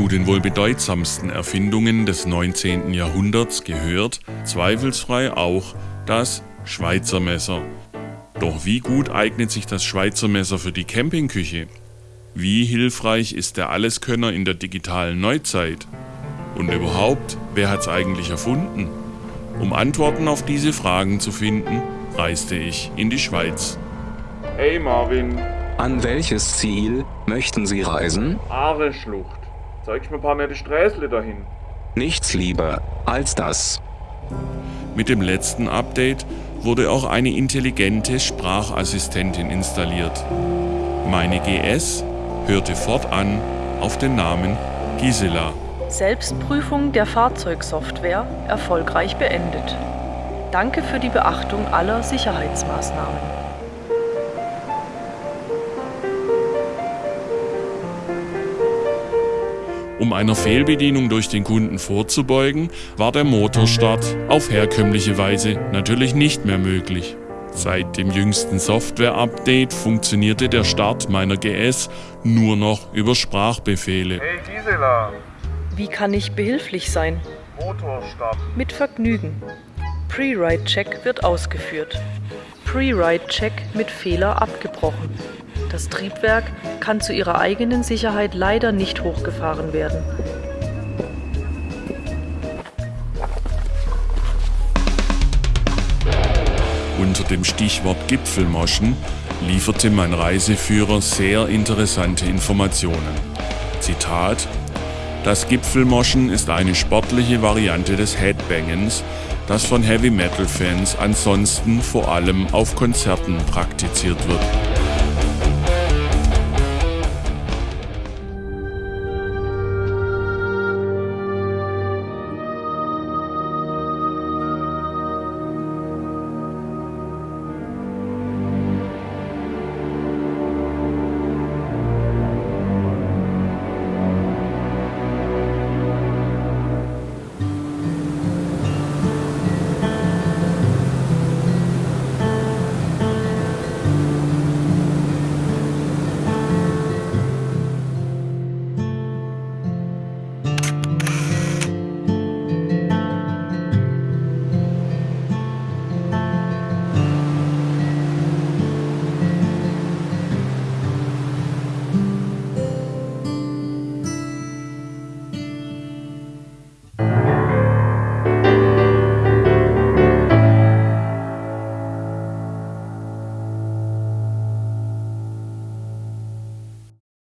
den wohl bedeutsamsten Erfindungen des 19. Jahrhunderts gehört zweifelsfrei auch das Schweizer Messer. Doch wie gut eignet sich das Schweizer Messer für die Campingküche? Wie hilfreich ist der Alleskönner in der digitalen Neuzeit? Und überhaupt, wer hat's eigentlich erfunden? Um Antworten auf diese Fragen zu finden, reiste ich in die Schweiz. Hey Marvin, An welches Ziel möchten Sie reisen? Aare-Schlucht. Zeig mir ein paar nette Sträßle dahin. Nichts lieber als das. Mit dem letzten Update wurde auch eine intelligente Sprachassistentin installiert. Meine GS hörte fortan auf den Namen Gisela. Selbstprüfung der Fahrzeugsoftware erfolgreich beendet. Danke für die Beachtung aller Sicherheitsmaßnahmen. Um einer Fehlbedienung durch den Kunden vorzubeugen, war der Motorstart auf herkömmliche Weise natürlich nicht mehr möglich. Seit dem jüngsten Software-Update funktionierte der Start meiner GS nur noch über Sprachbefehle. Hey Gisela, Wie kann ich behilflich sein? Motorstart. Mit Vergnügen. Pre-Ride-Check wird ausgeführt. Pre-Ride-Check mit Fehler abgebrochen. Das Triebwerk kann zu ihrer eigenen Sicherheit leider nicht hochgefahren werden. Unter dem Stichwort Gipfelmoschen lieferte mein Reiseführer sehr interessante Informationen. Zitat: Das Gipfelmoschen ist eine sportliche Variante des Headbangens, das von Heavy Metal Fans ansonsten vor allem auf Konzerten praktiziert wird.